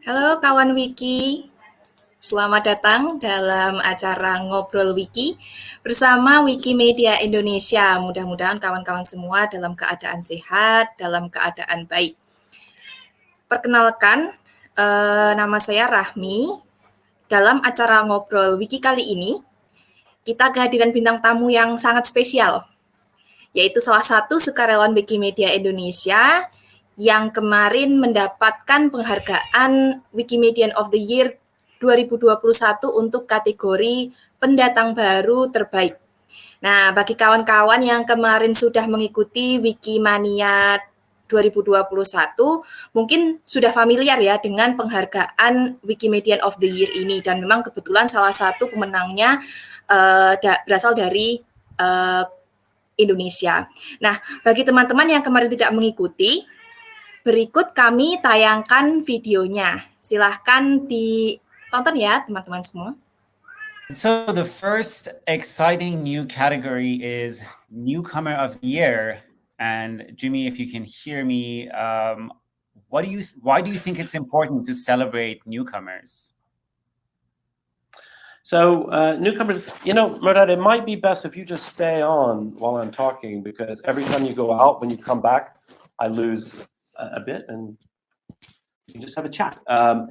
Halo kawan Wiki, selamat datang dalam acara Ngobrol Wiki bersama Wikimedia Indonesia. Mudah-mudahan kawan-kawan semua dalam keadaan sehat, dalam keadaan baik. Perkenalkan, eh, nama saya Rahmi. Dalam acara Ngobrol Wiki kali ini, kita kehadiran bintang tamu yang sangat spesial, yaitu salah satu sukarelawan Wikimedia Indonesia yang kemarin mendapatkan penghargaan Wikimedian of the Year 2021 untuk kategori pendatang baru terbaik. Nah, bagi kawan-kawan yang kemarin sudah mengikuti Wikimania 2021, mungkin sudah familiar ya dengan penghargaan Wikimedian of the Year ini dan memang kebetulan salah satu pemenangnya uh, da berasal dari uh, Indonesia. Nah, bagi teman-teman yang kemarin tidak mengikuti, Berikut kami tayangkan videonya. Silahkan ditonton ya teman-teman semua. So the first exciting new category is Newcomer of the Year. And Jimmy, if you can hear me, um, what do you, why do you think it's important to celebrate newcomers? So uh, newcomers, you know, Murdad, it might be best if you just stay on while I'm talking because every time you go out, when you come back, I lose a bit and just have a chat. Um,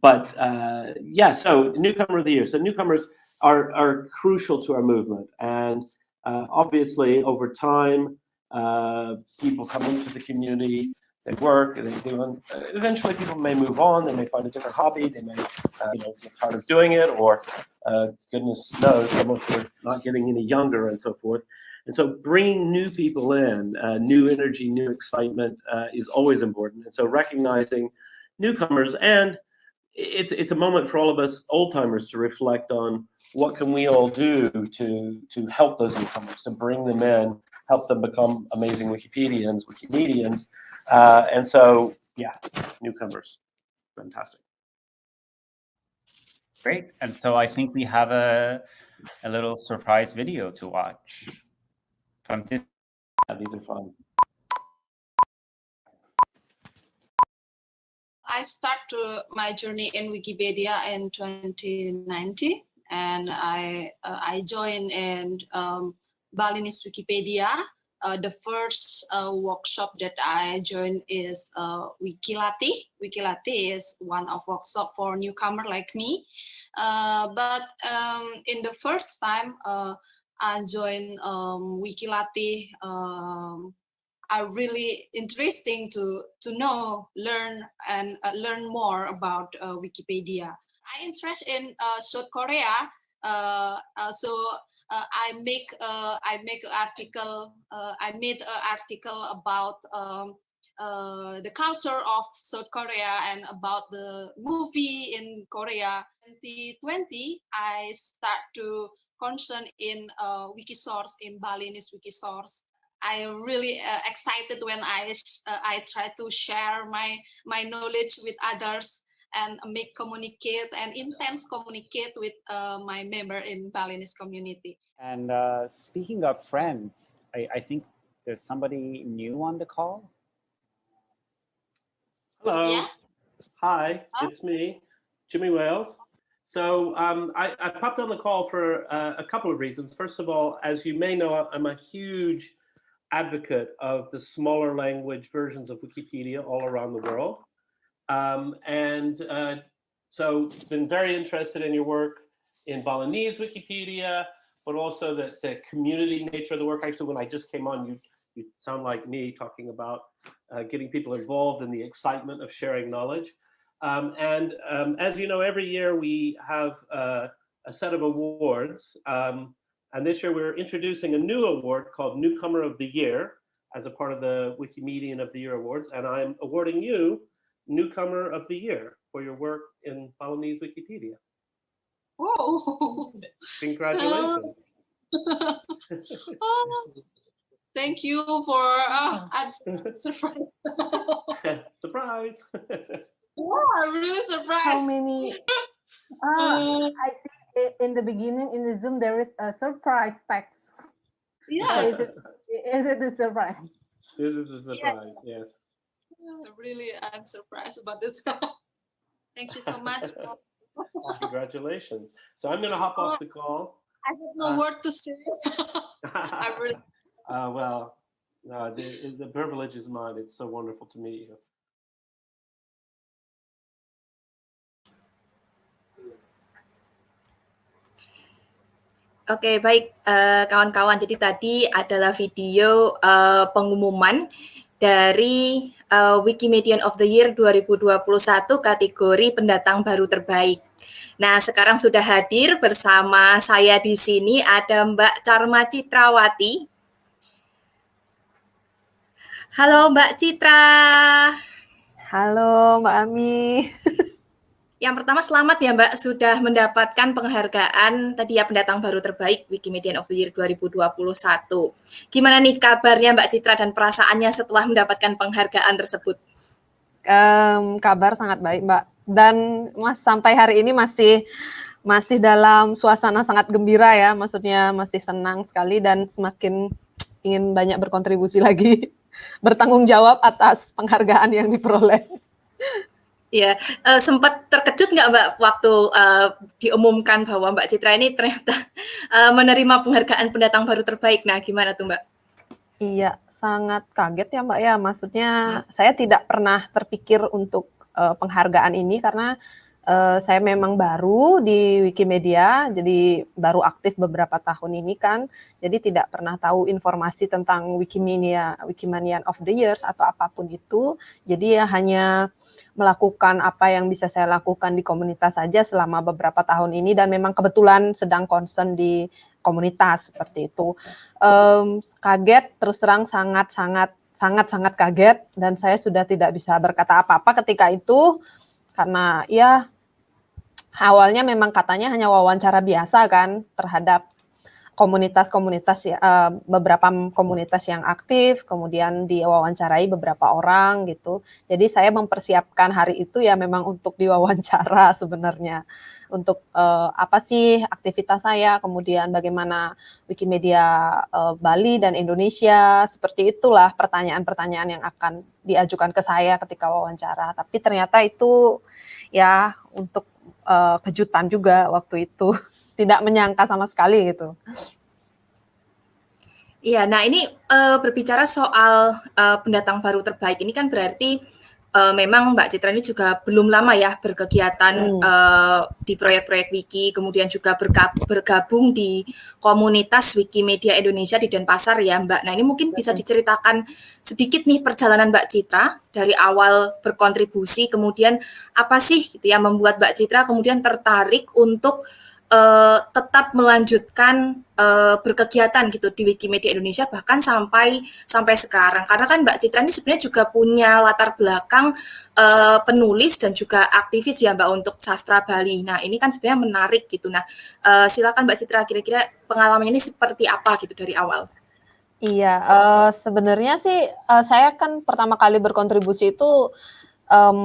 but uh, yeah, so newcomer of the year. So newcomers are, are crucial to our movement. And uh, obviously over time, uh, people come into the community, they work, they do, eventually people may move on, they may find a different hobby, they may uh, you know, get tired of doing it, or uh, goodness knows, some of them are not getting any younger and so forth. And so bringing new people in, uh, new energy, new excitement uh, is always important. And so recognizing newcomers and it's it's a moment for all of us old timers to reflect on what can we all do to to help those newcomers, to bring them in, help them become amazing Wikipedians, Wikimedians. Uh, and so, yeah, newcomers, fantastic. Great. And so I think we have a, a little surprise video to watch from this. Yeah, these are fun. I started my journey in Wikipedia in 2019, and I uh, I joined in um, Balinese Wikipedia. Uh, the first uh, workshop that I joined is uh, Wikilati. Wikilati is one of workshop for newcomer like me. Uh, but um, in the first time, uh, I joined um, Wikilati. Um, are really interesting to to know, learn, and uh, learn more about Wikipedia. I interest in South Korea, so uh, I make I make article. I made an article about um, the culture of South Korea and about the movie in Korea. 2020, I start to concern in uh, Wikisource, in Balinese Wikisource. I really uh, excited when I uh, I try to share my my knowledge with others and make communicate and intense communicate with uh, my member in Balinese community. And uh, speaking of friends, I, I think there's somebody new on the call. Hello. Yeah. Hi, it's me, Jimmy Wales. So um, I, I, popped on the call for uh, a couple of reasons. First of all, as you may know, I'm a huge advocate of the smaller language versions of Wikipedia all around the world. Um, and uh, so been very interested in your work in Balinese Wikipedia, but also the, the community nature of the work. Actually, when I just came on, you, you sound like me talking about uh, getting people involved in the excitement of sharing knowledge. Um, and um, as you know, every year we have uh, a set of awards. Um, and this year we're introducing a new award called Newcomer of the Year as a part of the Wikimedian of the Year Awards. And I'm awarding you Newcomer of the Year for your work in Balinese Wikipedia. Oh, Congratulations. oh, thank you for, uh, I'm surprised. Surprise. Oh, I'm really surprised. How many? Uh, I see in the beginning in the Zoom there is a surprise text. Yeah. Is it, is it a surprise? This is a surprise, yes. Really, I'm surprised about this. Thank you so much. Congratulations. So I'm going to hop off the call. I have no Uh, word to say. I really uh, well, no, the, the privilege is mine. It's so wonderful to meet you. Oke, baik eh, kawan-kawan. Jadi tadi adalah video eh, pengumuman dari eh, Wikimedian of the Year 2021 kategori pendatang baru terbaik. Nah, sekarang sudah hadir bersama saya di sini ada Mbak Charma Citrawati. Halo Mbak Citra. Halo Mbak Ami. Yang pertama selamat ya Mbak sudah mendapatkan penghargaan tadi ya pendatang baru terbaik Wikimedian of the Year 2021. Gimana nih kabarnya Mbak Citra dan perasaannya setelah mendapatkan penghargaan tersebut? Em, kabar sangat baik Mbak. Dan Mas sampai hari ini masih masih dalam suasana sangat gembira ya. Maksudnya masih senang sekali dan semakin ingin banyak berkontribusi lagi. Bertanggung jawab atas penghargaan yang diperoleh. Ya, eh, sempat terkejut nggak Mbak waktu eh, diumumkan bahwa Mbak Citra ini ternyata eh, menerima penghargaan pendatang baru terbaik. Nah, gimana tuh Mbak? Iya, sangat kaget ya Mbak ya. Maksudnya saya tidak pernah terpikir untuk eh, penghargaan ini karena eh, saya memang baru di Wikimedia, jadi baru aktif beberapa tahun ini kan. Jadi tidak pernah tahu informasi tentang Wikimedia, Wikimanian of the Years atau apa pun itu. Jadi ya hanya melakukan apa yang bisa saya lakukan di komunitas saja selama beberapa tahun ini dan memang kebetulan sedang concern di komunitas seperti itu. Em, kaget terus terang sangat sangat sangat sangat kaget dan saya sudah tidak bisa berkata apa-apa ketika itu karena ya awalnya memang katanya hanya wawancara biasa kan terhadap komunitas-komunitas ya eh, beberapa komunitas yang aktif kemudian diwawancarai beberapa orang gitu. Jadi saya mempersiapkan hari itu ya memang untuk diwawancara sebenarnya. Untuk eh, apa sih aktivitas saya kemudian bagaimana Wikimedia eh, Bali dan Indonesia seperti itulah pertanyaan-pertanyaan yang akan diajukan ke saya ketika wawancara. Tapi ternyata itu ya untuk eh, kejutan juga waktu itu tidak menyangka sama sekali gitu. Iya, nah ini eh, berbicara soal eh, pendatang baru terbaik ini kan berarti eh, memang Mbak Citra ini juga belum lama ya berkegiatan Hmm. eh, di proyek-proyek Wiki, kemudian juga berga- bergabung di komunitas Wikimedia Indonesia di Denpasar ya Mbak. Nah ini mungkin bisa diceritakan sedikit nih perjalanan Mbak Citra dari awal berkontribusi, kemudian apa sih gitu ya membuat Mbak Citra kemudian tertarik untuk eh, tetap melanjutkan eh, berkegiatan gitu di Wikimedia Indonesia bahkan sampai sampai sekarang karena kan Mbak Citra ini sebenarnya juga punya latar belakang eh, penulis dan juga aktivis ya Mbak untuk sastra Bali. Nah ini kan sebenarnya menarik gitu. Nah eh, silakan Mbak Citra kira-kira pengalamannya ini seperti apa gitu dari awal? Iya, eh, sebenarnya sih eh, saya kan pertama kali berkontribusi itu em,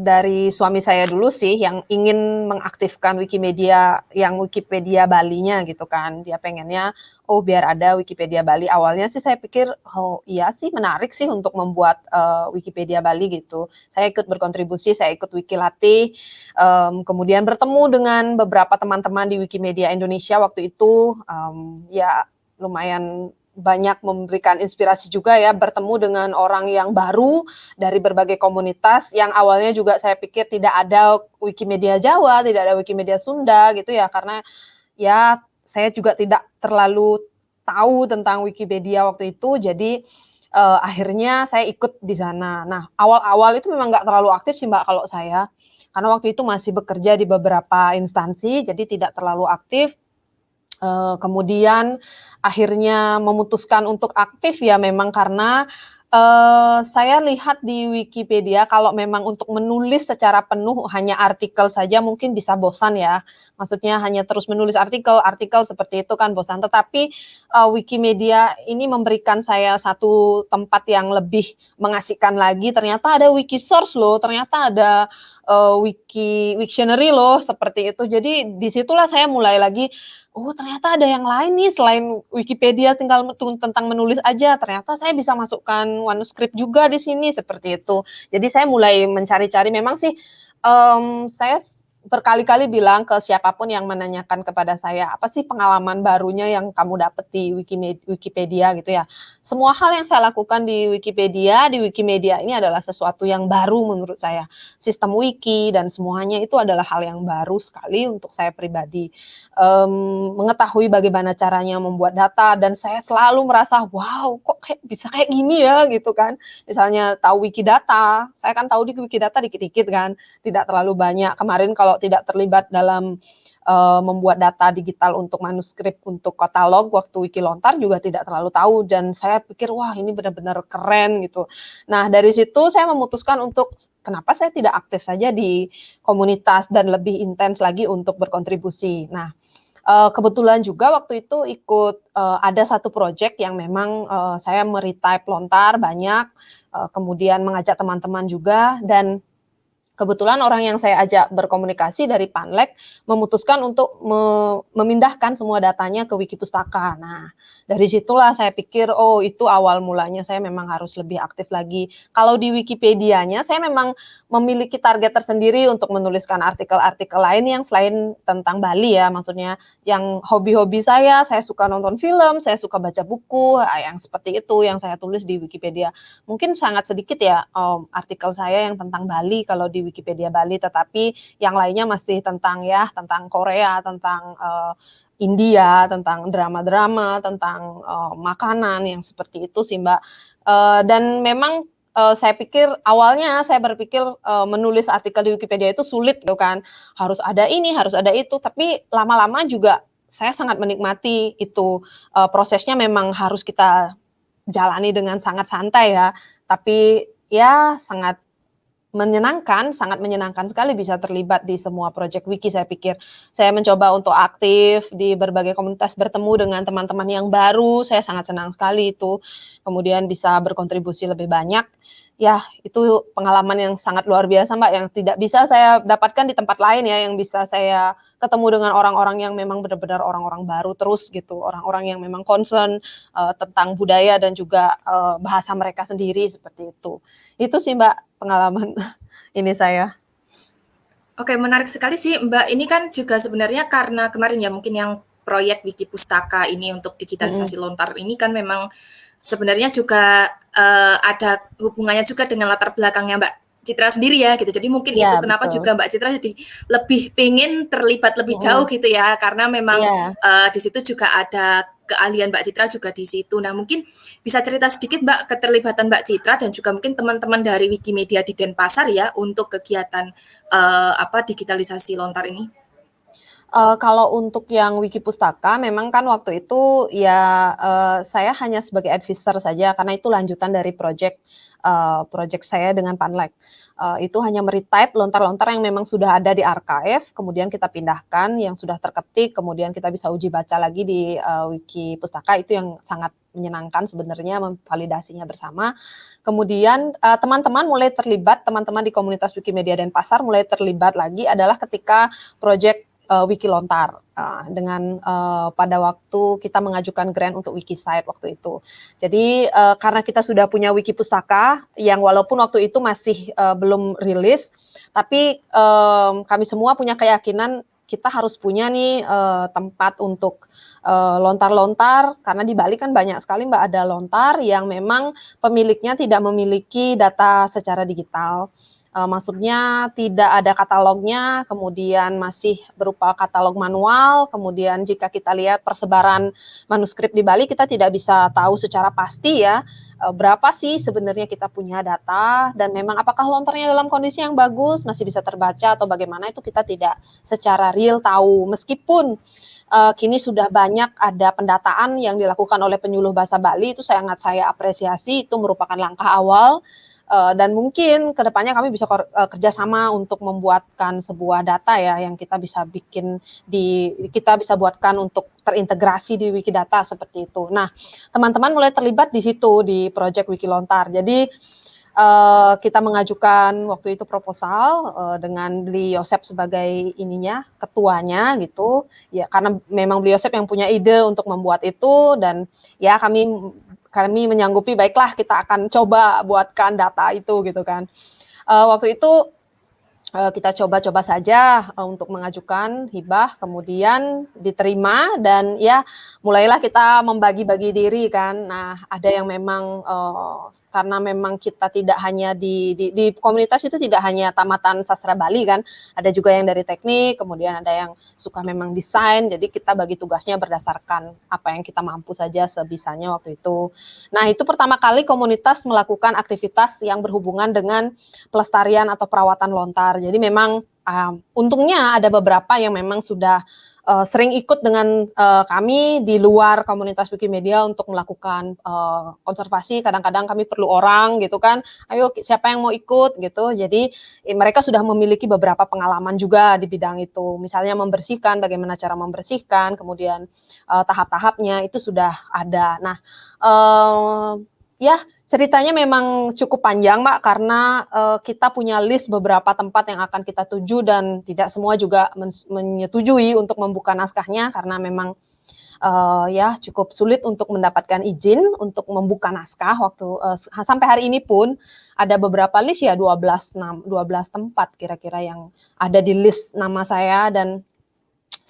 dari suami saya dulu sih yang ingin mengaktifkan Wikimedia yang Wikipedia Balinya gitu kan. Dia pengennya oh biar ada Wikipedia Bali. Awalnya sih saya pikir oh iya sih menarik sih untuk membuat eh, Wikipedia Bali gitu. Saya ikut berkontribusi, saya ikut Wikilati, em, kemudian bertemu dengan beberapa teman-teman di Wikimedia Indonesia waktu itu em, ya lumayan banyak memberikan inspirasi juga ya bertemu dengan orang yang baru dari berbagai komunitas yang awalnya juga saya pikir tidak ada Wikimedia Jawa, tidak ada Wikimedia Sunda gitu ya karena ya saya juga tidak terlalu tahu tentang Wikipedia waktu itu. Jadi eh, akhirnya saya ikut di sana. Nah, awal-awal itu memang nggak terlalu aktif sih Mbak kalau saya. Karena waktu itu masih bekerja di beberapa instansi jadi tidak terlalu aktif Eh, kemudian akhirnya memutuskan untuk aktif ya memang karena eh, saya lihat di Wikipedia kalau memang untuk menulis secara penuh hanya artikel saja mungkin bisa bosan ya. Maksudnya hanya terus menulis artikel, artikel seperti itu kan bosan. Tetapi eh, Wikimedia ini memberikan saya satu tempat yang lebih mengasihkan lagi. Ternyata ada Wikisource loh, ternyata ada eh, Wiki Wiktionary loh seperti itu. Jadi di situlah saya mulai lagi oh ternyata ada yang lain nih selain Wikipedia tinggal tentang menulis aja, ternyata saya bisa masukkan manuskrip juga di sini seperti itu. Jadi saya mulai mencari-cari memang sih um, saya berkali-kali bilang ke siapa pun yang menanyakan kepada saya, apa sih pengalaman barunya yang kamu dapat di Wikipedia gitu ya. Semua hal yang saya lakukan di Wikipedia, di Wikimedia ini adalah sesuatu yang baru menurut saya. Sistem wiki dan semuanya itu adalah hal yang baru sekali untuk saya pribadi. Um, mengetahui bagaimana caranya membuat data dan saya selalu merasa, wow kok kayak bisa kayak gini ya gitu kan. Misalnya tahu Wikidata, saya kan tahu di Wikidata dikit-dikit kan, tidak terlalu banyak. Kemarin kalau kalau tidak terlibat dalam uh, membuat data digital untuk manuskrip untuk katalog waktu wiki lontar juga tidak terlalu tahu dan saya pikir wah ini benar-benar keren gitu. Nah dari situ saya memutuskan untuk kenapa saya tidak aktif saja di komunitas dan lebih intens lagi untuk berkontribusi. Nah uh, kebetulan juga waktu itu ikut uh, ada satu project yang memang saya meretype lontar banyak, kemudian mengajak teman-teman juga dan kebetulan orang yang saya ajak berkomunikasi dari Panlek memutuskan untuk me memindahkan semua datanya ke Wiki Pustaka. Nah, dari situlah saya pikir oh itu awal mulanya saya memang harus lebih aktif lagi. Kalau di Wikipedia-nya saya memang memiliki target tersendiri untuk menuliskan artikel-artikel lain yang selain tentang Bali ya, maksudnya yang hobi-hobi saya, saya suka nonton film, saya suka baca buku, ah, yang seperti itu yang saya tulis di Wikipedia. Mungkin sangat sedikit ya um, artikel saya yang tentang Bali kalau di Wikipedia Bali, tetapi yang lainnya masih tentang ya tentang Korea, tentang uh, India, tentang drama-drama, tentang uh, makanan yang seperti itu sih Mbak. Uh, dan memang uh, saya pikir awalnya saya berpikir uh, menulis artikel di Wikipedia itu sulit gitu kan. Harus ada ini, harus ada itu, tapi lama-lama juga saya sangat menikmati itu uh, prosesnya memang harus kita jalani dengan sangat santai ya. Tapi ya sangat menyenangkan, sangat menyenangkan sekali bisa terlibat di semua proyek wiki saya pikir. Saya mencoba untuk aktif di berbagai komunitas bertemu dengan teman-teman yang baru, saya sangat senang sekali itu. Kemudian bisa berkontribusi lebih banyak. Ya, itu pengalaman yang sangat luar biasa Mbak, yang tidak bisa saya dapatkan di tempat lain ya, yang bisa saya ketemu dengan orang-orang yang memang benar-benar orang-orang baru terus gitu, orang-orang yang memang concern uh, tentang budaya dan juga uh, bahasa mereka sendiri seperti itu. Itu sih Mbak pengalaman ini saya. Oke, menarik sekali sih Mbak. Ini kan juga sebenarnya karena kemarin ya mungkin yang proyek Wiki Pustaka ini untuk digitalisasi hmm. lontar ini kan memang sebenarnya juga uh, ada hubungannya juga dengan latar belakangnya Mbak Citra sendiri ya gitu. Jadi mungkin ya, itu kenapa betul. juga Mbak Citra jadi lebih pengen terlibat lebih jauh gitu ya karena memang ya. uh, di situ juga ada keahlian Mbak Citra juga di situ. Nah, mungkin bisa cerita sedikit Mbak keterlibatan Mbak Citra dan juga mungkin teman-teman dari Wikimedia di Denpasar ya untuk kegiatan uh, apa digitalisasi lontar ini. Uh, kalau untuk yang Wiki Pustaka, memang kan waktu itu ya uh, saya hanya sebagai advisor saja karena itu lanjutan dari project uh, project saya dengan Panlek uh, itu hanya meretype lontar-lontar yang memang sudah ada di archive, kemudian kita pindahkan yang sudah terketik, kemudian kita bisa uji baca lagi di uh, wiki pustaka itu yang sangat menyenangkan sebenarnya memvalidasinya bersama. Kemudian teman-teman uh, mulai terlibat, teman-teman di komunitas Wikimedia dan Pasar mulai terlibat lagi adalah ketika project uh, Wiki Lontar uh, dengan uh, pada waktu kita mengajukan grant untuk Wikisite waktu itu. Jadi uh, karena kita sudah punya wiki pustaka yang walaupun waktu itu masih uh, belum rilis, tapi um, kami semua punya keyakinan kita harus punya nih uh, tempat untuk lontar-lontar. Uh, karena di Bali kan banyak sekali mbak ada lontar yang memang pemiliknya tidak memiliki data secara digital uh, maksudnya tidak ada katalognya, kemudian masih berupa katalog manual, kemudian jika kita lihat persebaran manuskrip di Bali, kita tidak bisa tahu secara pasti ya uh, berapa sih sebenarnya kita punya data, dan memang apakah lontarnya dalam kondisi yang bagus, masih bisa terbaca atau bagaimana, itu kita tidak secara real tahu, meskipun uh, kini sudah banyak ada pendataan yang dilakukan oleh penyuluh bahasa Bali, itu sangat saya apresiasi, itu merupakan langkah awal, uh, dan mungkin ke depannya kami bisa uh, kerjasama untuk membuatkan sebuah data ya yang kita bisa bikin di kita bisa buatkan untuk terintegrasi di Wikidata seperti itu. Nah, teman-teman mulai terlibat di situ di project Wikilontar. Jadi uh, kita mengajukan waktu itu proposal uh, dengan beli Yosep sebagai ininya ketuanya gitu ya karena memang beli Yosep yang punya ide untuk membuat itu dan ya kami kami menyanggupi baiklah kita akan coba buatkan data itu gitu kan. Uh, waktu itu kita coba-coba saja uh, untuk mengajukan hibah, kemudian diterima dan ya mulailah kita membagi-bagi diri kan. Nah ada yang memang uh, karena memang kita tidak hanya di, di di komunitas itu tidak hanya tamatan sastra Bali kan, ada juga yang dari teknik, kemudian ada yang suka memang desain. Jadi kita bagi tugasnya berdasarkan apa yang kita mampu saja sebisanya waktu itu. Nah itu pertama kali komunitas melakukan aktivitas yang berhubungan dengan pelestarian atau perawatan lontar jadi memang um, untungnya ada beberapa yang memang sudah uh, sering ikut dengan uh, kami di luar komunitas Wikimedia untuk melakukan uh, konservasi. Kadang-kadang kami perlu orang gitu kan. Ayo siapa yang mau ikut gitu. Jadi eh, mereka sudah memiliki beberapa pengalaman juga di bidang itu. Misalnya membersihkan, bagaimana cara membersihkan, kemudian uh, tahap-tahapnya itu sudah ada. Nah, uh, ya ceritanya memang cukup panjang, Mbak, karena uh, kita punya list beberapa tempat yang akan kita tuju dan tidak semua juga men menyetujui untuk membuka naskahnya karena memang uh, ya cukup sulit untuk mendapatkan izin untuk membuka naskah waktu uh, sampai hari ini pun ada beberapa list ya 12 12 tempat kira-kira yang ada di list nama saya dan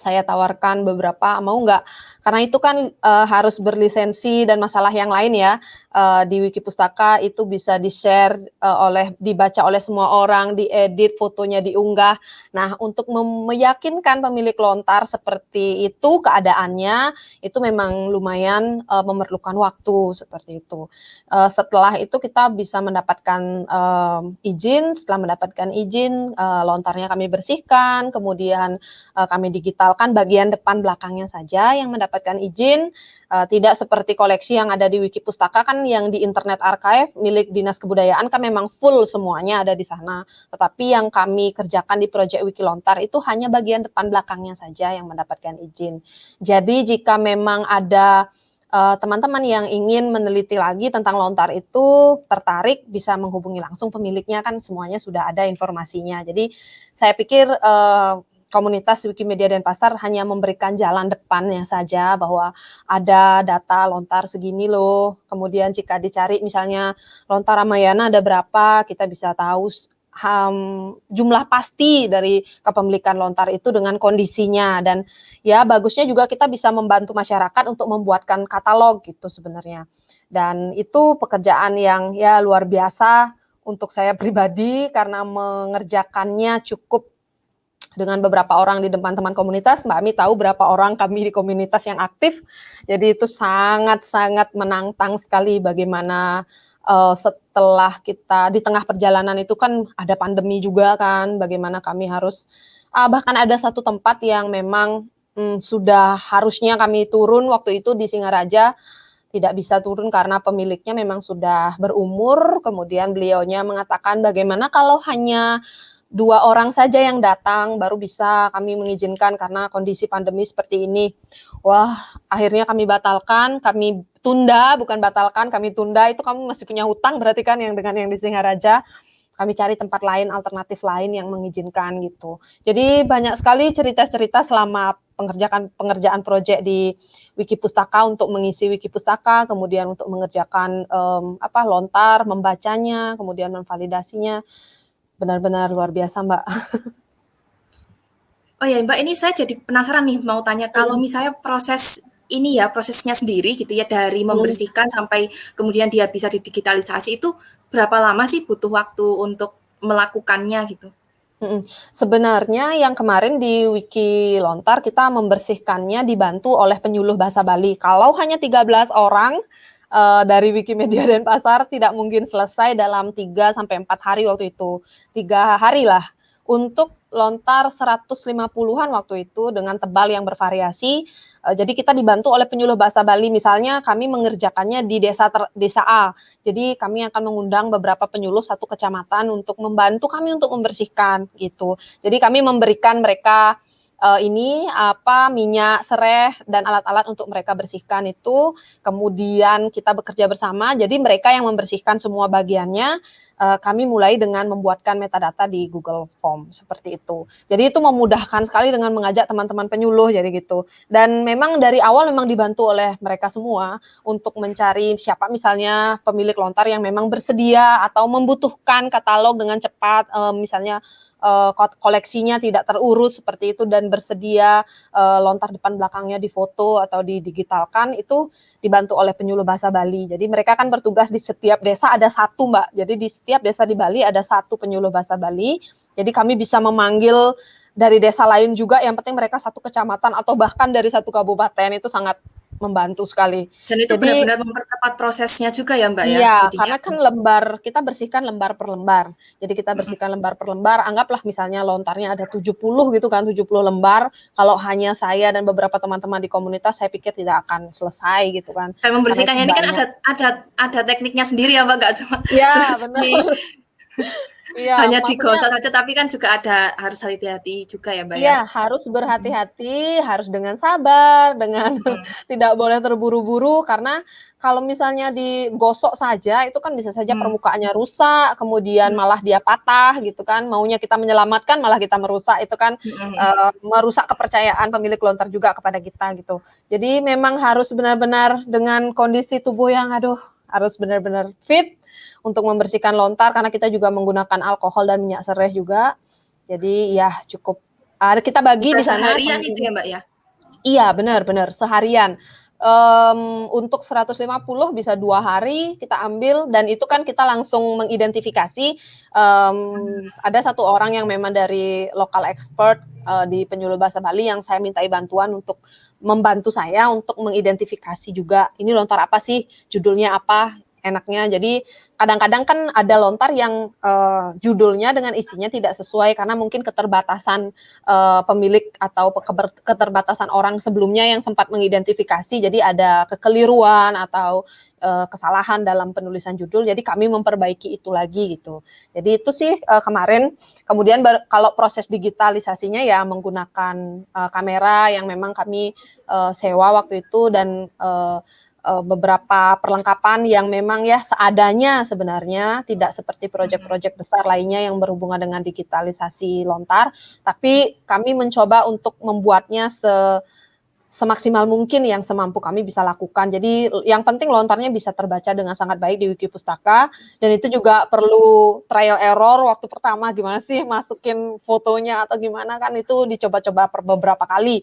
saya tawarkan beberapa. Mau nggak karena itu kan uh, harus berlisensi dan masalah yang lain ya uh, di Wiki Pustaka itu bisa di-share uh, oleh dibaca oleh semua orang, diedit, fotonya diunggah. Nah, untuk meyakinkan pemilik lontar seperti itu keadaannya itu memang lumayan uh, memerlukan waktu seperti itu. Uh, setelah itu kita bisa mendapatkan uh, izin, setelah mendapatkan izin uh, lontarnya kami bersihkan, kemudian uh, kami digitalkan bagian depan belakangnya saja yang mendapatkan izin uh, tidak seperti koleksi yang ada di Wiki Pustaka kan yang di Internet Archive milik Dinas Kebudayaan kan memang full semuanya ada di sana. Tetapi yang kami kerjakan di Project Wiki Lontar itu hanya bagian depan belakangnya saja yang mendapatkan izin. Jadi jika memang ada eh, teman-teman uh, yang ingin meneliti lagi tentang lontar itu tertarik bisa menghubungi langsung pemiliknya kan semuanya sudah ada informasinya. Jadi saya pikir uh, komunitas Wikimedia dan Pasar hanya memberikan jalan depannya saja bahwa ada data lontar segini loh. Kemudian jika dicari misalnya lontar Ramayana ada berapa, kita bisa tahu um, jumlah pasti dari kepemilikan lontar itu dengan kondisinya dan ya bagusnya juga kita bisa membantu masyarakat untuk membuatkan katalog gitu sebenarnya. Dan itu pekerjaan yang ya luar biasa untuk saya pribadi karena mengerjakannya cukup dengan beberapa orang di depan teman komunitas, Mbak Ami tahu berapa orang kami di komunitas yang aktif. Jadi itu sangat-sangat menantang sekali bagaimana uh, setelah kita di tengah perjalanan itu kan ada pandemi juga kan, bagaimana kami harus uh, bahkan ada satu tempat yang memang um, sudah harusnya kami turun waktu itu di Singaraja tidak bisa turun karena pemiliknya memang sudah berumur, kemudian beliaunya mengatakan bagaimana kalau hanya dua orang saja yang datang baru bisa kami mengizinkan karena kondisi pandemi seperti ini. Wah, akhirnya kami batalkan, kami tunda, bukan batalkan, kami tunda. Itu kamu masih punya hutang berarti kan yang dengan yang di Singaraja. Kami cari tempat lain, alternatif lain yang mengizinkan gitu. Jadi banyak sekali cerita-cerita selama pengerjaan pengerjaan proyek di Wiki Pustaka untuk mengisi Wiki Pustaka, kemudian untuk mengerjakan um, apa lontar, membacanya, kemudian memvalidasinya benar-benar luar biasa Mbak. Oh ya Mbak, ini saya jadi penasaran nih mau tanya kalau hmm. misalnya proses ini ya prosesnya sendiri gitu ya dari hmm. membersihkan hmm. sampai kemudian dia bisa didigitalisasi itu berapa lama sih butuh waktu untuk melakukannya gitu? Hmm. Sebenarnya yang kemarin di Wiki Lontar kita membersihkannya dibantu oleh penyuluh bahasa Bali. Kalau hanya 13 orang uh, dari Wikimedia dan Pasar tidak mungkin selesai dalam 3 sampai 4 hari waktu itu. Tiga hari lah untuk lontar 150-an waktu itu dengan tebal yang bervariasi. Uh, jadi kita dibantu oleh penyuluh bahasa Bali. Misalnya kami mengerjakannya di desa ter, desa A. Jadi kami akan mengundang beberapa penyuluh satu kecamatan untuk membantu kami untuk membersihkan gitu. Jadi kami memberikan mereka uh, ini apa minyak sereh dan alat-alat untuk mereka bersihkan itu. Kemudian kita bekerja bersama jadi mereka yang membersihkan semua bagiannya uh, kami mulai dengan membuatkan metadata di Google Form seperti itu. Jadi itu memudahkan sekali dengan mengajak teman-teman penyuluh jadi gitu. Dan memang dari awal memang dibantu oleh mereka semua untuk mencari siapa misalnya pemilik lontar yang memang bersedia atau membutuhkan katalog dengan cepat, uh, misalnya uh, koleksinya tidak terurus seperti itu dan bersedia lontar depan belakangnya difoto atau didigitalkan itu dibantu oleh penyuluh bahasa Bali. Jadi mereka kan bertugas di setiap desa ada satu Mbak. Jadi di setiap desa di Bali ada satu penyuluh bahasa Bali. Jadi kami bisa memanggil dari desa lain juga yang penting mereka satu kecamatan atau bahkan dari satu kabupaten itu sangat membantu sekali. Dan itu benar-benar mempercepat prosesnya juga ya Mbak ya? Iya, karena kan lembar, kita bersihkan lembar per lembar. Jadi kita bersihkan lembar per lembar, anggaplah misalnya lontarnya ada 70 gitu kan, 70 lembar. Kalau hanya saya dan beberapa teman-teman di komunitas, saya pikir tidak akan selesai gitu kan. Dan membersihkannya ini kan ada ada ada tekniknya sendiri ya Mbak, nggak cuma Iya, benar. Iya, hanya digosok saja, tapi kan juga ada harus hati-hati juga ya, Mbak. Iya, ya? harus berhati-hati, harus dengan sabar, dengan hmm. tidak boleh terburu-buru karena kalau misalnya digosok saja itu kan bisa saja hmm. permukaannya rusak, kemudian hmm. malah dia patah gitu kan. Maunya kita menyelamatkan malah kita merusak itu kan hmm. uh, merusak kepercayaan pemilik lontar juga kepada kita gitu. Jadi memang harus benar-benar dengan kondisi tubuh yang aduh harus benar-benar fit untuk membersihkan lontar karena kita juga menggunakan alkohol dan minyak serai juga. Jadi ya cukup ada kita bagi Bisa di sana seharian itu ya Mbak ya. Iya benar benar seharian. Um, untuk 150 bisa dua hari kita ambil dan itu kan kita langsung mengidentifikasi um, ada satu orang yang memang dari lokal expert uh, di penyuluh bahasa Bali yang saya mintai bantuan untuk membantu saya untuk mengidentifikasi juga ini lontar apa sih? Judulnya apa enaknya. Jadi kadang-kadang kan ada lontar yang uh, judulnya dengan isinya tidak sesuai karena mungkin keterbatasan uh, pemilik atau keterbatasan orang sebelumnya yang sempat mengidentifikasi. Jadi ada kekeliruan atau uh, kesalahan dalam penulisan judul. Jadi kami memperbaiki itu lagi gitu. Jadi itu sih uh, kemarin. Kemudian kalau proses digitalisasinya ya menggunakan uh, kamera yang memang kami uh, sewa waktu itu dan uh, uh, beberapa perlengkapan yang memang ya seadanya sebenarnya tidak seperti proyek-proyek besar lainnya yang berhubungan dengan digitalisasi lontar, tapi kami mencoba untuk membuatnya se semaksimal mungkin yang semampu kami bisa lakukan. Jadi yang penting lontarnya bisa terbaca dengan sangat baik di Wiki Pustaka dan itu juga perlu trial error waktu pertama gimana sih masukin fotonya atau gimana kan itu dicoba-coba beberapa kali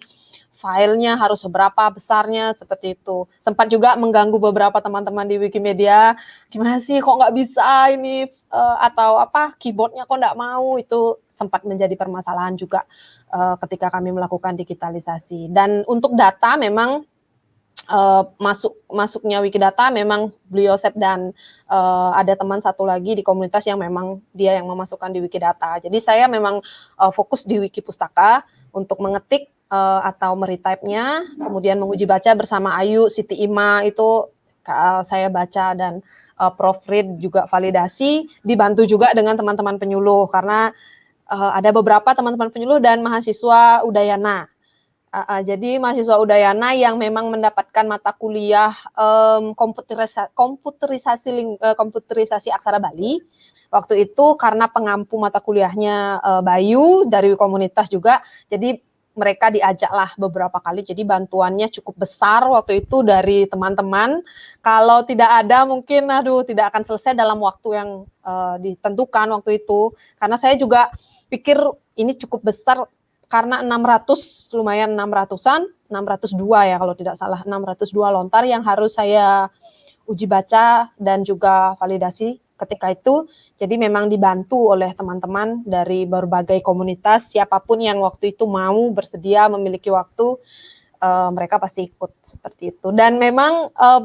filenya harus seberapa besarnya seperti itu. Sempat juga mengganggu beberapa teman-teman di Wikimedia, gimana sih kok nggak bisa ini uh, atau apa keyboardnya kok nggak mau itu sempat menjadi permasalahan juga uh, ketika kami melakukan digitalisasi. Dan untuk data memang uh, masuk masuknya Wikidata memang beliau Sep dan uh, ada teman satu lagi di komunitas yang memang dia yang memasukkan di Wikidata. Jadi saya memang uh, fokus di Wiki Pustaka untuk mengetik uh, atau meretype-nya, kemudian menguji baca bersama Ayu, Siti Ima itu uh, saya baca dan uh, proofread juga validasi, dibantu juga dengan teman-teman penyuluh karena uh, ada beberapa teman-teman penyuluh dan mahasiswa Udayana. Uh, uh, jadi mahasiswa Udayana yang memang mendapatkan mata kuliah um, komputerisasi komputerisasi, uh, komputerisasi aksara Bali waktu itu karena pengampu mata kuliahnya uh, Bayu dari komunitas juga, jadi mereka diajaklah beberapa kali, jadi bantuannya cukup besar waktu itu dari teman-teman. Kalau tidak ada mungkin, aduh, tidak akan selesai dalam waktu yang uh, ditentukan waktu itu. Karena saya juga pikir ini cukup besar karena 600 lumayan 600-an, 602 ya kalau tidak salah, 602 lontar yang harus saya uji baca dan juga validasi ketika itu. Jadi memang dibantu oleh teman-teman dari berbagai komunitas, siapa pun yang waktu itu mau bersedia memiliki waktu, uh, mereka pasti ikut seperti itu. Dan memang uh,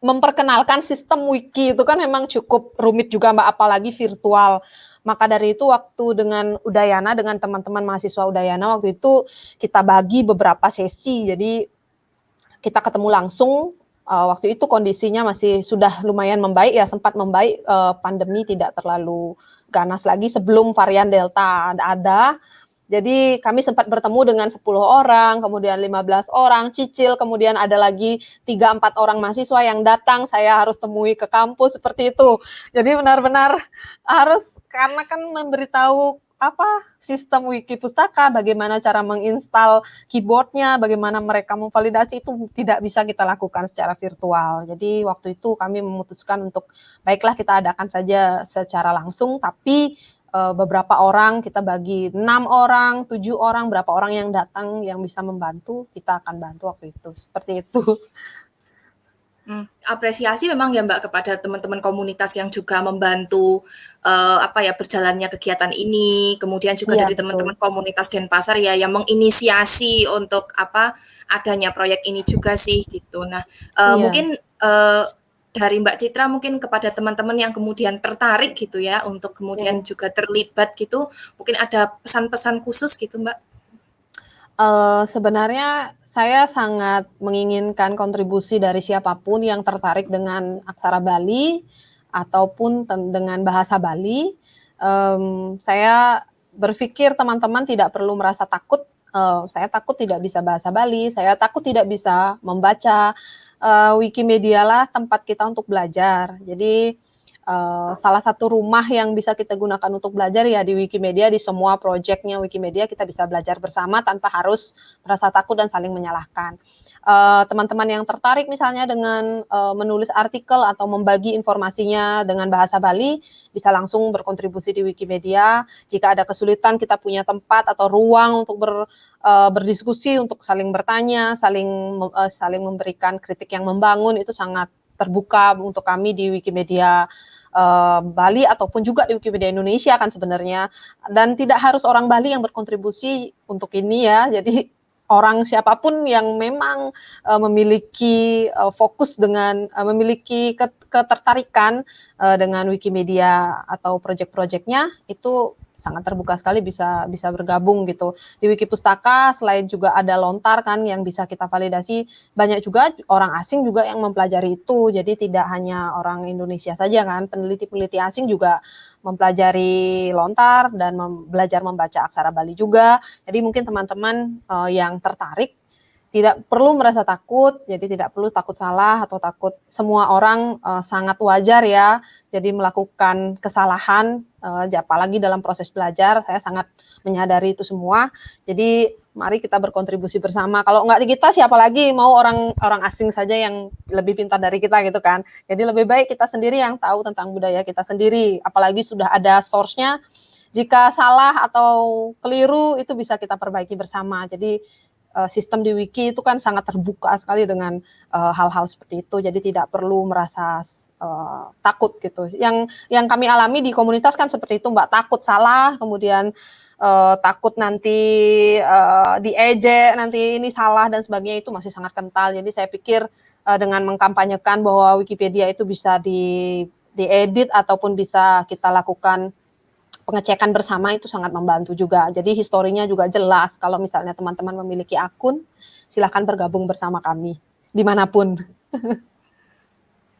memperkenalkan sistem wiki itu kan memang cukup rumit juga Mbak, apalagi virtual. Maka dari itu waktu dengan Udayana, dengan teman-teman mahasiswa Udayana, waktu itu kita bagi beberapa sesi, jadi kita ketemu langsung uh, waktu itu kondisinya masih sudah lumayan membaik ya sempat membaik uh, pandemi tidak terlalu ganas lagi sebelum varian delta ada Jadi kami sempat bertemu dengan 10 orang, kemudian 15 orang, cicil, kemudian ada lagi 3-4 orang mahasiswa yang datang, saya harus temui ke kampus seperti itu. Jadi benar-benar harus karena kan memberitahu apa sistem wiki pustaka, bagaimana cara menginstal keyboardnya, bagaimana mereka memvalidasi itu tidak bisa kita lakukan secara virtual. Jadi waktu itu kami memutuskan untuk baiklah kita adakan saja secara langsung, tapi uh, beberapa orang kita bagi enam orang, tujuh orang, berapa orang yang datang yang bisa membantu kita akan bantu waktu itu seperti itu. Hmm, apresiasi memang ya Mbak kepada teman-teman komunitas yang juga membantu uh, apa ya berjalannya kegiatan ini, kemudian juga ya, dari teman-teman komunitas Denpasar ya yang menginisiasi untuk apa adanya proyek ini juga sih gitu. Nah, uh, ya. mungkin uh, dari Mbak Citra mungkin kepada teman-teman yang kemudian tertarik gitu ya untuk kemudian ya. juga terlibat gitu, mungkin ada pesan-pesan khusus gitu Mbak? Uh, sebenarnya saya sangat menginginkan kontribusi dari siapa pun yang tertarik dengan aksara Bali ataupun dengan bahasa Bali. Um, saya berpikir teman-teman tidak perlu merasa takut. Uh, saya takut tidak bisa bahasa Bali. Saya takut tidak bisa membaca. Uh, Wikimedia lah tempat kita untuk belajar. Jadi Uh, salah satu rumah yang bisa kita gunakan untuk belajar ya di Wikimedia, di semua proyeknya Wikimedia kita bisa belajar bersama tanpa harus merasa takut dan saling menyalahkan. Eh, teman-teman uh, yang tertarik misalnya dengan uh, menulis artikel atau membagi informasinya dengan bahasa Bali, bisa langsung berkontribusi di Wikimedia. Jika ada kesulitan, kita punya tempat atau ruang untuk ber, uh, berdiskusi, untuk saling bertanya, saling uh, saling memberikan kritik yang membangun, itu sangat terbuka untuk kami di Wikimedia uh, Bali ataupun juga di Wikipedia Indonesia kan sebenarnya. Dan tidak harus orang Bali yang berkontribusi untuk ini ya. Jadi orang siapa pun yang memang uh, memiliki uh, fokus dengan memiliki ketertarikan dengan Wikimedia atau proyek-proyeknya itu sangat terbuka sekali bisa bisa bergabung gitu. Di Wiki Pustaka selain juga ada lontar kan yang bisa kita validasi, banyak juga orang asing juga yang mempelajari itu. Jadi tidak hanya orang Indonesia saja kan, peneliti-peneliti asing juga mempelajari lontar dan mem belajar membaca aksara Bali juga. Jadi mungkin teman-teman uh, yang tertarik tidak perlu merasa takut, jadi tidak perlu takut salah atau takut semua orang uh, sangat wajar ya, jadi melakukan kesalahan, uh, apalagi dalam proses belajar, saya sangat menyadari itu semua. Jadi mari kita berkontribusi bersama. Kalau nggak kita, siapa lagi mau orang orang asing saja yang lebih pintar dari kita gitu kan. Jadi lebih baik kita sendiri yang tahu tentang budaya kita sendiri, apalagi sudah ada source-nya. Jika salah atau keliru itu bisa kita perbaiki bersama. Jadi uh, sistem di wiki itu kan sangat terbuka sekali dengan eh, hal-hal uh, seperti itu. Jadi tidak perlu merasa uh, takut gitu. Yang yang kami alami di komunitas kan seperti itu mbak. Takut salah kemudian uh, takut nanti uh, diejek nanti ini salah dan sebagainya itu masih sangat kental. Jadi saya pikir uh, dengan mengkampanyekan bahwa Wikipedia itu bisa di diedit ataupun bisa kita lakukan pengecekan bersama itu sangat membantu juga. Jadi historinya juga jelas. Kalau misalnya teman-teman memiliki akun, silahkan bergabung bersama kami di mana pun.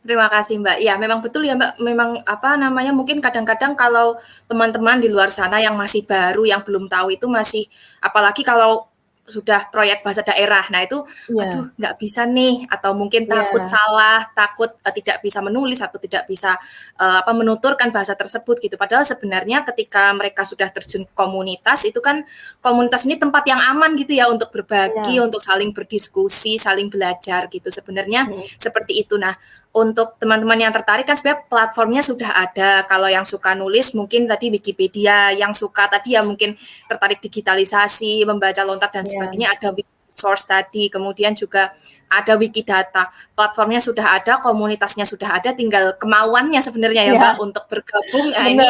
Terima kasih Mbak. Ya, memang betul ya Mbak. Memang apa namanya mungkin kadang-kadang kalau teman-teman di luar sana yang masih baru, yang belum tahu itu masih apalagi kalau sudah proyek bahasa daerah. Nah, itu yeah. aduh nggak bisa nih atau mungkin takut yeah. salah, takut uh, tidak bisa menulis atau tidak bisa uh, apa menuturkan bahasa tersebut gitu. Padahal sebenarnya ketika mereka sudah terjun komunitas itu kan komunitas ini tempat yang aman gitu ya untuk berbagi, yeah. untuk saling berdiskusi, saling belajar gitu. Sebenarnya mm. seperti itu. Nah, untuk teman-teman yang tertarik kan sebenarnya platformnya sudah ada. Kalau yang suka nulis mungkin tadi Wikipedia, yang suka tadi ya mungkin tertarik digitalisasi, membaca lontar dan yeah. sebagainya ada source tadi, kemudian juga ada Wikidata. Platformnya sudah ada, komunitasnya sudah ada, tinggal kemauannya sebenarnya ya, ya Mbak untuk bergabung. Nah, ini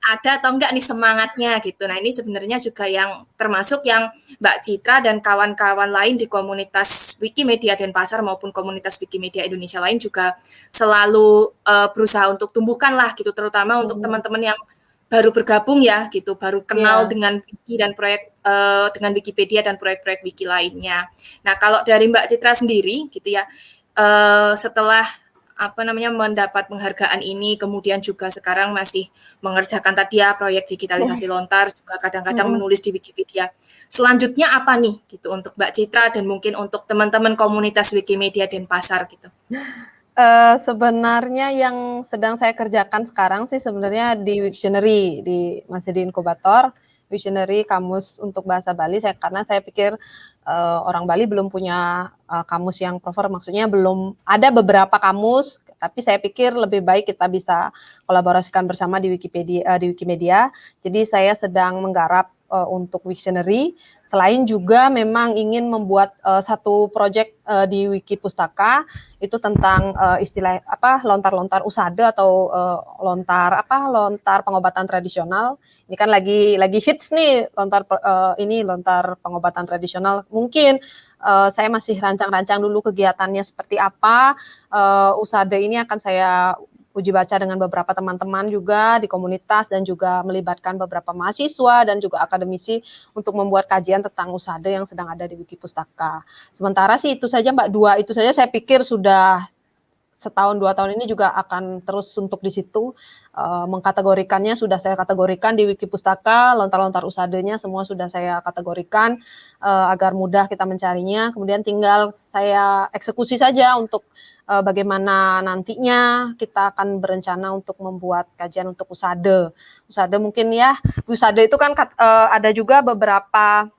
ada atau enggak nih semangatnya gitu. Nah, ini sebenarnya juga yang termasuk yang Mbak Citra dan kawan-kawan lain di komunitas Wikimedia Denpasar maupun komunitas Wikimedia Indonesia lain juga selalu uh, berusaha untuk tumbuhkan lah gitu, terutama hmm. untuk teman-teman yang baru bergabung ya gitu, baru kenal yeah. dengan wiki dan proyek uh, dengan Wikipedia dan proyek-proyek wiki lainnya. Nah, kalau dari Mbak Citra sendiri gitu ya, uh, setelah apa namanya mendapat penghargaan ini, kemudian juga sekarang masih mengerjakan tadi ya proyek digitalisasi lontar, juga kadang-kadang Mhm. menulis di Wikipedia. Selanjutnya apa nih gitu untuk Mbak Citra dan mungkin untuk teman-teman komunitas Wikimedia Denpasar gitu? Eh, sebenarnya yang sedang saya kerjakan sekarang sih sebenarnya di Wiktionary, di masih di inkubator, Wiktionary kamus untuk bahasa Bali. Saya karena saya pikir eh, orang Bali belum punya eh, kamus yang proper, maksudnya belum ada beberapa kamus, tapi saya pikir lebih baik kita bisa kolaborasikan bersama di Wikipedia eh, di Wikimedia. Jadi saya sedang menggarap eh, untuk Wiktionary, selain juga memang ingin membuat eh, satu proyek eh, di Wiki Pustaka itu tentang eh, istilah apa lontar-lontar usade atau eh, lontar apa lontar pengobatan tradisional. Ini kan lagi lagi hits nih lontar eh, ini lontar pengobatan tradisional. Mungkin eh, saya masih rancang-rancang dulu kegiatannya seperti apa. Eh, usade ini akan saya uji baca dengan beberapa teman-teman juga di komunitas dan juga melibatkan beberapa mahasiswa dan juga akademisi untuk membuat kajian tentang usade yang sedang ada di Wiki Pustaka. Sementara sih itu saja Mbak dua itu saja saya pikir sudah setahun dua tahun ini juga akan terus untuk di situ. Eh, mengkategorikannya sudah saya kategorikan di Wiki Pustaka lontar-lontar usadenya semua sudah saya kategorikan eh, agar mudah kita mencarinya. Kemudian tinggal saya eksekusi saja untuk eh, bagaimana nantinya kita akan berencana untuk membuat kajian untuk usade. Usade mungkin ya usade itu kan eh, ada juga beberapa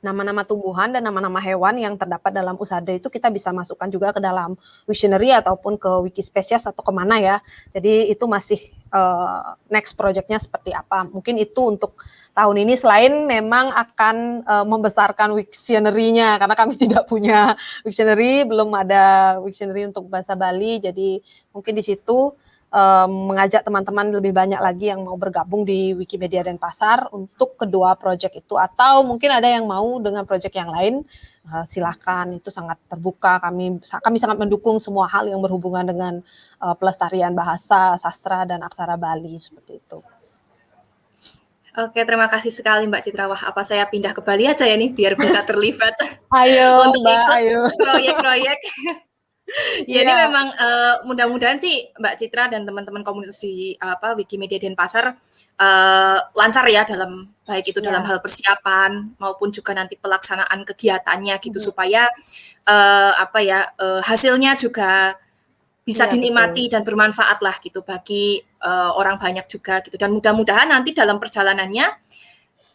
nama-nama tumbuhan dan nama-nama hewan yang terdapat dalam usade itu kita bisa masukkan juga ke dalam Wiktionary ataupun ke Wikispesies atau ke mana ya. Jadi itu masih eh, next projectnya seperti apa. Mungkin itu untuk tahun ini selain memang akan eh, membesarkan Wiktionary-nya karena kami tidak punya Wiktionary, belum ada Wiktionary untuk bahasa Bali. Jadi mungkin di situ eh, mengajak teman-teman lebih banyak lagi yang mau bergabung di Wikimedia Denpasar untuk kedua proyek itu atau mungkin ada yang mau dengan proyek yang lain eh, silahkan itu sangat terbuka kami kami sangat mendukung semua hal yang berhubungan dengan eh, pelestarian bahasa sastra dan aksara Bali seperti itu. Oke, terima kasih sekali Mbak Citra. Wah, apa saya pindah ke Bali aja ya nih biar bisa terlibat Ayo Untuk Mbak, ikut ayo. proyek-proyek. ya, ini Iya. memang eh, mudah-mudahan sih Mbak Citra dan teman-teman komunitas di apa Wikimedia Denpasar eh, lancar ya dalam baik itu dalam Iya. hal persiapan maupun juga nanti pelaksanaan kegiatannya gitu Mhm. supaya eh, apa ya eh, hasilnya juga bisa Iya, dinikmati dan bermanfaat lah gitu bagi eh, orang banyak juga gitu dan mudah-mudahan nanti dalam perjalanannya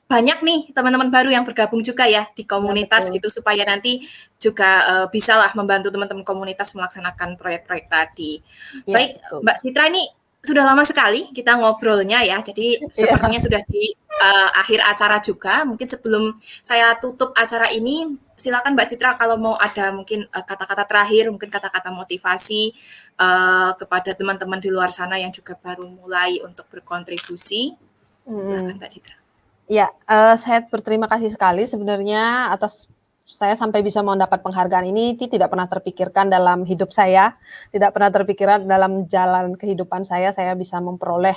banyak nih teman-teman baru yang bergabung juga ya di komunitas betul. gitu supaya nanti juga eh, bisa lah membantu teman-teman komunitas melaksanakan proyek-proyek tadi. Iya, Baik, betul. Mbak Citra ini sudah lama sekali kita ngobrolnya ya. Jadi sepertinya sudah di eh, akhir acara juga. Mungkin sebelum saya tutup acara ini, silakan Mbak Citra kalau mau ada mungkin eh, kata-kata terakhir, mungkin kata-kata motivasi eh, kepada teman-teman di luar sana yang juga baru mulai untuk berkontribusi. Silakan Mbak Citra. Ya, eh, saya berterima kasih sekali sebenarnya atas saya sampai bisa mendapat penghargaan ini itu tidak pernah terpikirkan dalam hidup saya, tidak pernah terpikirkan dalam jalan kehidupan saya saya bisa memperoleh.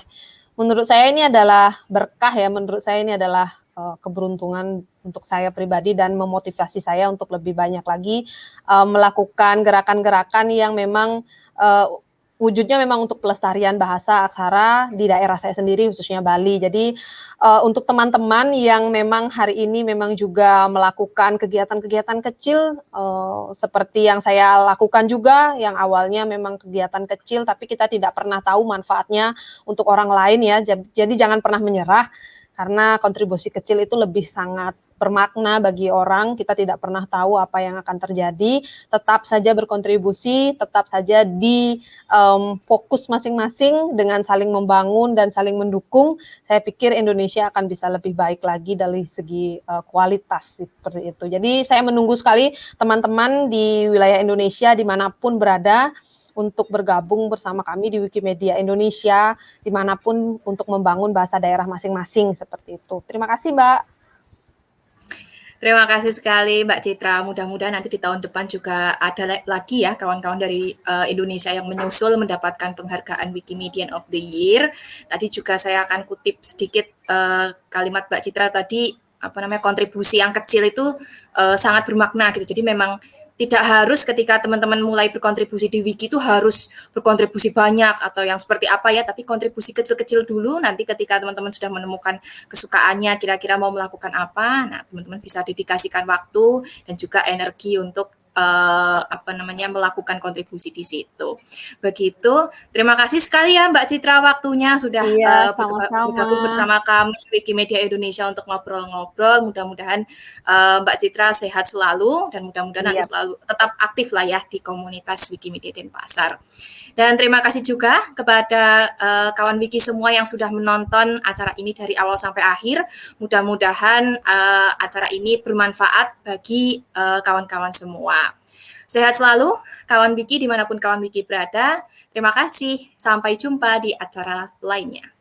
Menurut saya ini adalah berkah ya, menurut saya ini adalah eh, keberuntungan untuk saya pribadi dan memotivasi saya untuk lebih banyak lagi eh, melakukan gerakan-gerakan yang memang eh, wujudnya memang untuk pelestarian bahasa aksara di daerah saya sendiri khususnya Bali. Jadi uh, untuk teman-teman yang memang hari ini memang juga melakukan kegiatan-kegiatan kecil uh, seperti yang saya lakukan juga yang awalnya memang kegiatan kecil tapi kita tidak pernah tahu manfaatnya untuk orang lain ya. Jadi jangan pernah menyerah karena kontribusi kecil itu lebih sangat bermakna bagi orang. Kita tidak pernah tahu apa yang akan terjadi. Tetap saja berkontribusi, tetap saja di um, fokus masing-masing dengan saling membangun dan saling mendukung. Saya pikir Indonesia akan bisa lebih baik lagi dari segi uh, kualitas seperti itu. Jadi saya menunggu sekali teman-teman di wilayah Indonesia di mana pun berada untuk bergabung bersama kami di Wikimedia Indonesia di mana pun untuk membangun bahasa daerah masing-masing seperti itu. Terima kasih Mbak. Terima kasih sekali Mbak Citra. Mudah-mudahan nanti di tahun depan juga ada lagi ya kawan-kawan dari uh, Indonesia yang menyusul mendapatkan penghargaan Wikimedian of the Year. Tadi juga saya akan kutip sedikit uh, kalimat Mbak Citra tadi apa namanya kontribusi yang kecil itu uh, sangat bermakna gitu. Jadi memang tidak harus ketika teman-teman mulai berkontribusi di wiki itu harus berkontribusi banyak atau yang seperti apa ya, tapi kontribusi kecil-kecil dulu nanti ketika teman-teman sudah menemukan kesukaannya kira-kira mau melakukan apa, nah teman-teman bisa dedikasikan waktu dan juga energi untuk uh, apa namanya melakukan kontribusi di situ. Begitu. Terima kasih sekali ya Mbak Citra waktunya sudah iya, uh, bergabung bersama kami Wikimedia Indonesia untuk ngobrol-ngobrol. Mudah-mudahan uh, Mbak Citra sehat selalu dan mudah-mudahan nanti selalu tetap aktif lah ya di komunitas Wikimedia Denpasar. Dan terima kasih juga kepada uh, kawan Wiki semua yang sudah menonton acara ini dari awal sampai akhir. Mudah-mudahan uh, acara ini bermanfaat bagi kawan-kawan uh, semua. Sehat selalu, kawan Wiki di mana pun kawan Wiki berada. Terima kasih, sampai jumpa di acara lainnya.